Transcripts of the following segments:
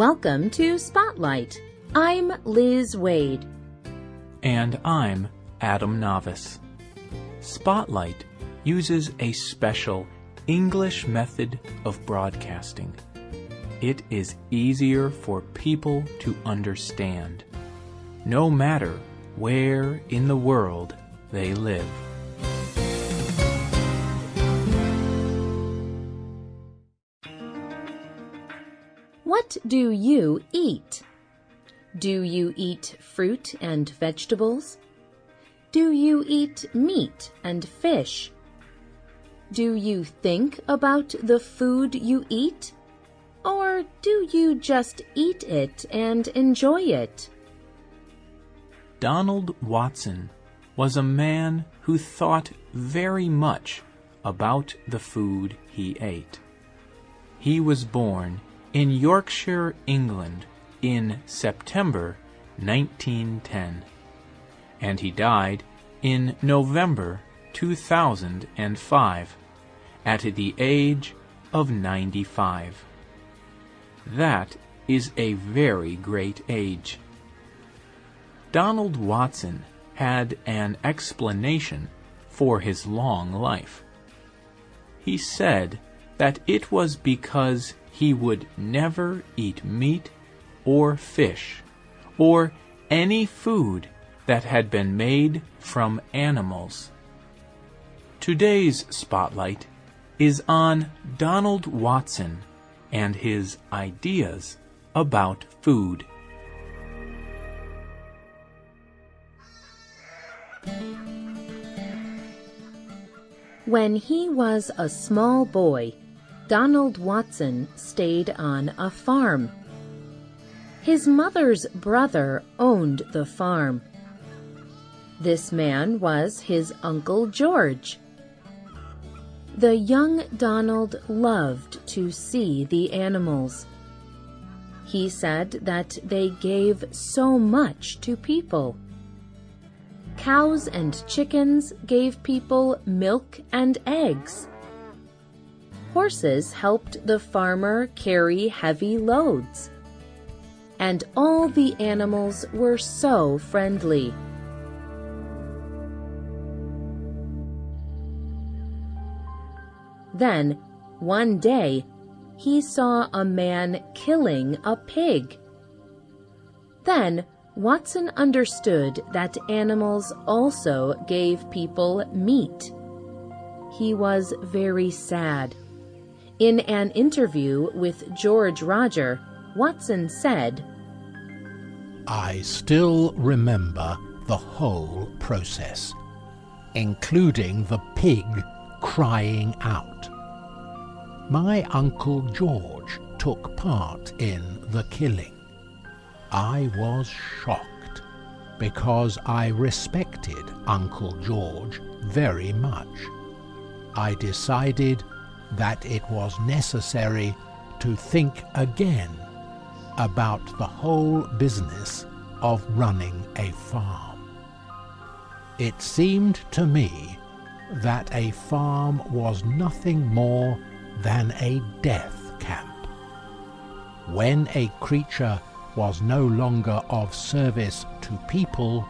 Welcome to Spotlight. I'm Liz Waid. And I'm Adam Navis. Spotlight uses a special English method of broadcasting. It is easier for people to understand, no matter where in the world they live. What do you eat? Do you eat fruit and vegetables? Do you eat meat and fish? Do you think about the food you eat? Or do you just eat it and enjoy it? Donald Watson was a man who thought very much about the food he ate. He was born in Yorkshire, England, in September 1910, and he died in November 2005 at the age of 95. That is a very great age. Donald Watson had an explanation for his long life. He said that it was because he would never eat meat or fish or any food that had been made from animals. Today's spotlight is on Donald Watson and his ideas about food. When he was a small boy, Donald Watson stayed on a farm. His mother's brother owned the farm. This man was his Uncle George. The young Donald loved to see the animals. He said that they gave so much to people. Cows and chickens gave people milk and eggs. Horses helped the farmer carry heavy loads. And all the animals were so friendly. Then, one day, he saw a man killing a pig. Then, Watson understood that animals also gave people meat. He was very sad. In an interview with George Rodger, Watson said, I still remember the whole process, including the pig crying out. My Uncle George took part in the killing. I was shocked because I respected Uncle George very much. I decided that it was necessary to think again about the whole business of running a farm. It seemed to me that a farm was nothing more than a death camp. When a creature was no longer of service to people,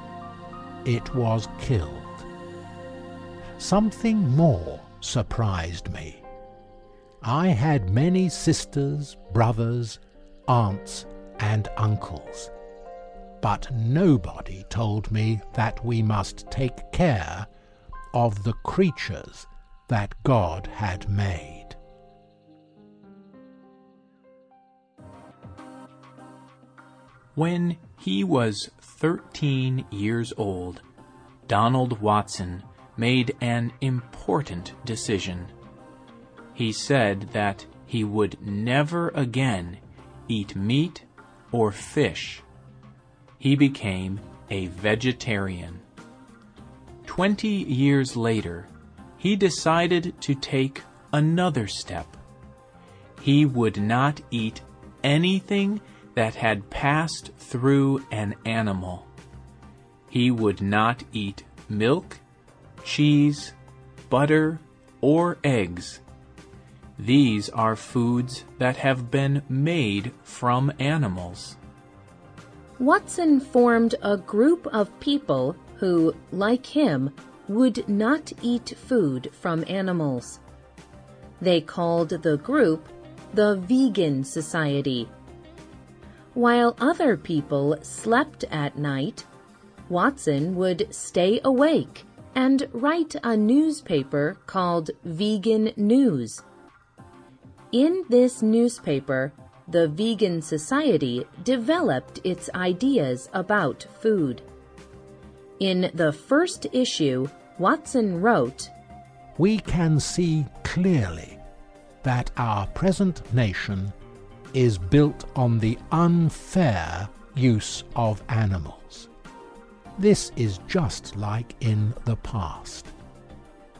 it was killed. Something more surprised me. I had many sisters, brothers, aunts, and uncles, but nobody told me that we must take care of the creatures that God had made. When he was 13 years old, Donald Watson made an important decision. He said that he would never again eat meat or fish. He became a vegetarian. Twenty years later, he decided to take another step. He would not eat anything that had passed through an animal. He would not eat milk, cheese, butter, or eggs. These are foods that have been made from animals. Watson formed a group of people who, like him, would not eat food from animals. They called the group the Vegan Society. While other people slept at night, Watson would stay awake and write a newspaper called Vegan News. In this newspaper, the Vegan Society developed its ideas about food. In the first issue, Watson wrote, We can see clearly that our present nation is built on the unfair use of animals. This is just like in the past.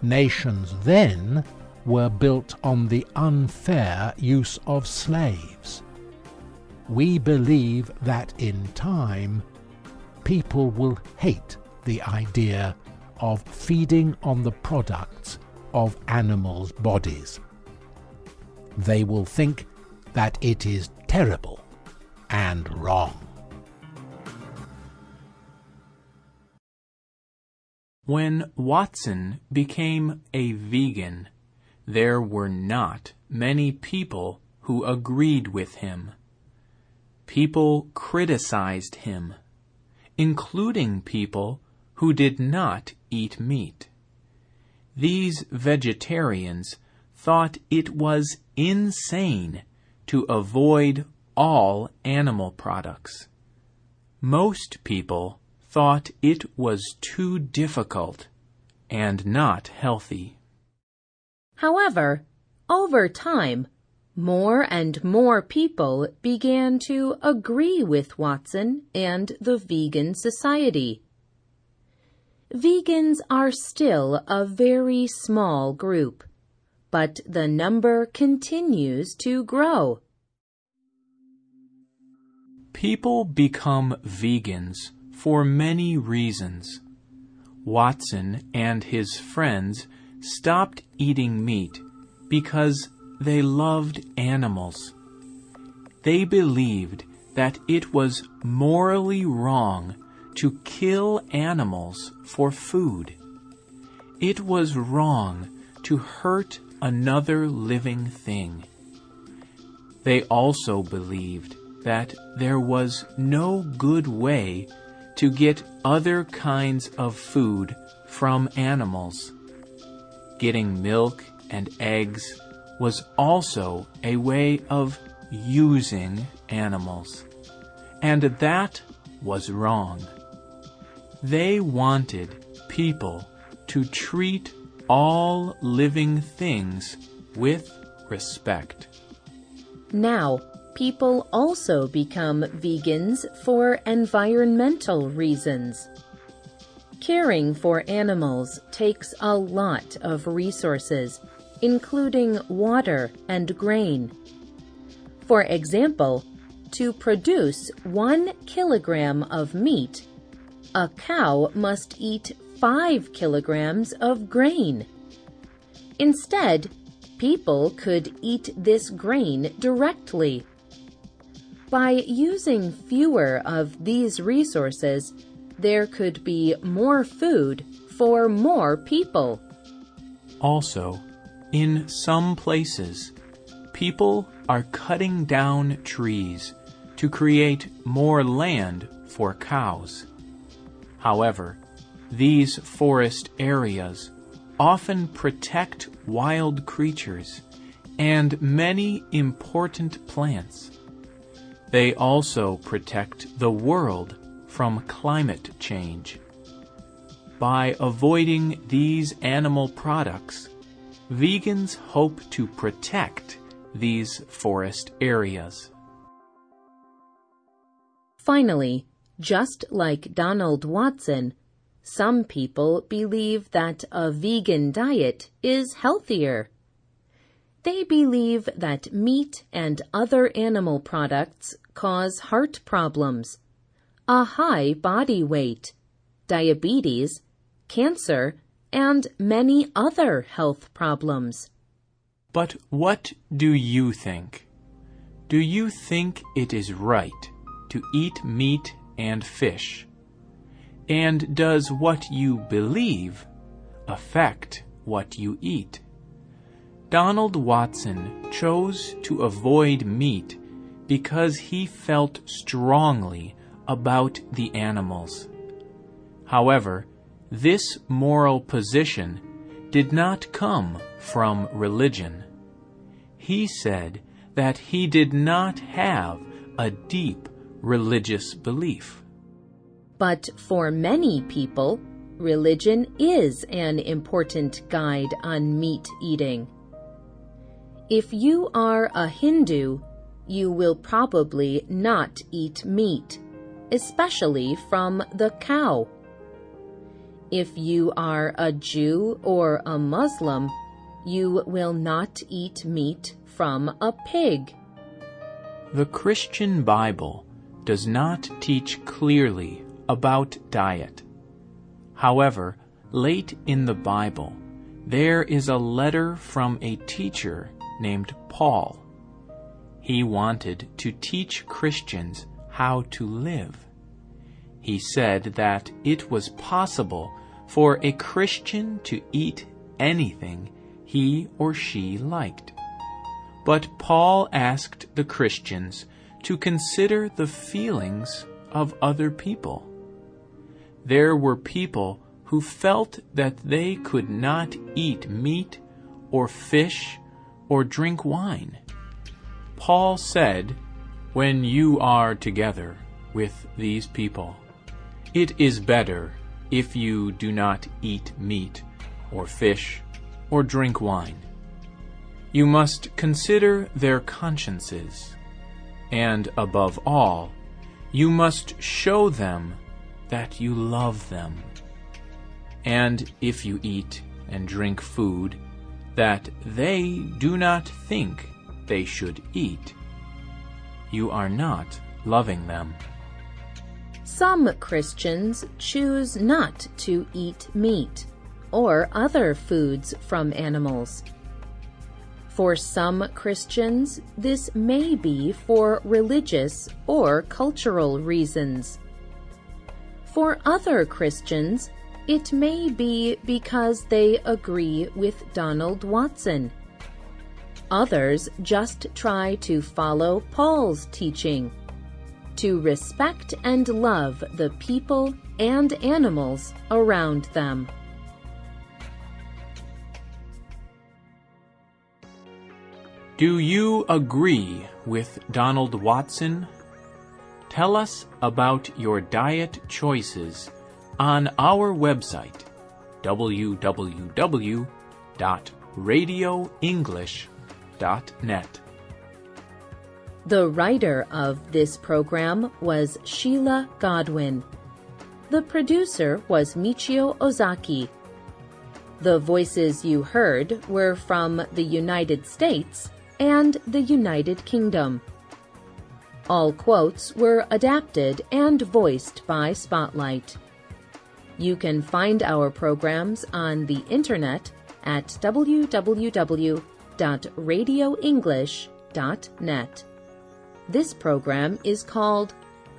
Nations then were built on the unfair use of slaves. We believe that in time people will hate the idea of feeding on the products of animals' bodies. They will think that it is terrible and wrong. When Watson became a vegan, there were not many people who agreed with him. People criticized him, including people who did not eat meat. These vegetarians thought it was insane to avoid all animal products. Most people thought it was too difficult and not healthy. However, over time, more and more people began to agree with Watson and the Vegan Society. Vegans are still a very small group but the number continues to grow. People become vegans for many reasons. Watson and his friends stopped eating meat because they loved animals. They believed that it was morally wrong to kill animals for food. It was wrong to hurt another living thing. They also believed that there was no good way to get other kinds of food from animals. Getting milk and eggs was also a way of using animals. And that was wrong. They wanted people to treat all living things with respect. Now, people also become vegans for environmental reasons. Caring for animals takes a lot of resources, including water and grain. For example, to produce one kilogram of meat, a cow must eat 5 kilograms of grain. Instead, people could eat this grain directly. By using fewer of these resources, there could be more food for more people. Also, in some places, people are cutting down trees to create more land for cows. However, these forest areas often protect wild creatures and many important plants. They also protect the world from climate change. By avoiding these animal products, vegans hope to protect these forest areas. Finally, just like Donald Watson, some people believe that a vegan diet is healthier. They believe that meat and other animal products cause heart problems, a high body weight, diabetes, cancer, and many other health problems. But what do you think? Do you think it is right to eat meat and fish? And does what you believe affect what you eat? Donald Watson chose to avoid meat because he felt strongly about the animals. However, this moral position did not come from religion. He said that he did not have a deep religious belief. But for many people, religion is an important guide on meat eating. If you are a Hindu, you will probably not eat meat, especially from the cow. If you are a Jew or a Muslim, you will not eat meat from a pig. The Christian Bible does not teach clearly about diet. However, late in the Bible, there is a letter from a teacher named Paul. He wanted to teach Christians how to live. He said that it was possible for a Christian to eat anything he or she liked. But Paul asked the Christians to consider the feelings of other people. There were people who felt that they could not eat meat or fish or drink wine. Paul said, When you are together with these people, it is better if you do not eat meat, or fish, or drink wine. You must consider their consciences, and above all, you must show them that you love them. And if you eat and drink food that they do not think they should eat, you are not loving them. Some Christians choose not to eat meat or other foods from animals. For some Christians, this may be for religious or cultural reasons. For other Christians, it may be because they agree with Donald Watson. Others just try to follow Paul's teaching to respect and love the people and animals around them. Do you agree with Donald Watson? Tell us about your diet choices on our website www.radioenglish.net. The writer of this program was Sheila Godwin. The producer was Michio Ozaki. The voices you heard were from the United States and the United Kingdom. All quotes were adapted and voiced by Spotlight. You can find our programs on the internet at www.radioenglish.net. This program is called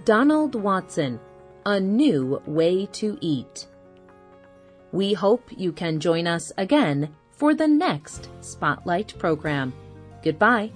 Donald Watson A New Way to Eat. We hope you can join us again for the next Spotlight program. Goodbye.